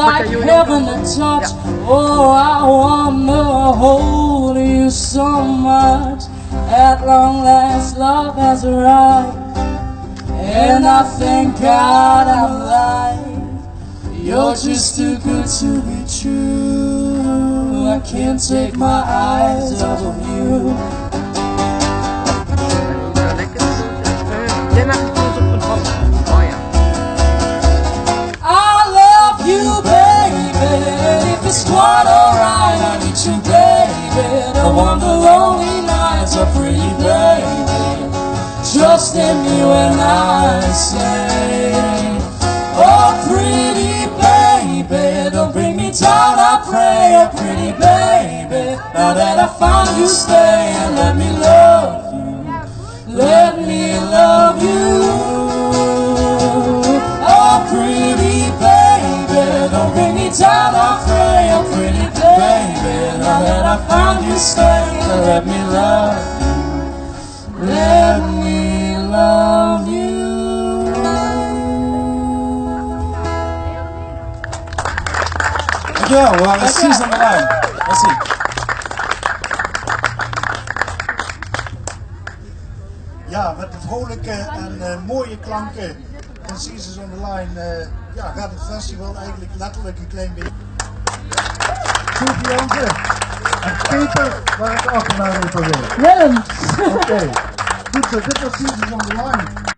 like heaven to touch. Oh, I wanna hold you so much. At long last, love has arrived. And I thank God I'm alive. You're just too good to be true. I can't take my eyes off of you. Alright, I need you, baby. No wonder lonely nights are pretty, baby. Trust in me when I say, Oh, pretty baby, don't bring me down. I pray, oh, pretty baby. Now that I found you, stay and let me love you. Let me love you. Oh, pretty baby, don't bring me down. I pray, and let me love you. Let me love you. Dankjewel, we waren precies aan de lijn. Merci. Ja, met de vrolijke en eh, mooie klanken van Seasons on the Line eh, ja, gaat het festival eigenlijk letterlijk een klein beetje. Sophie Jansen en Peter, waar ik achternaam even wil. Willem. Oké, goed zo, dit was Seasons on the Line.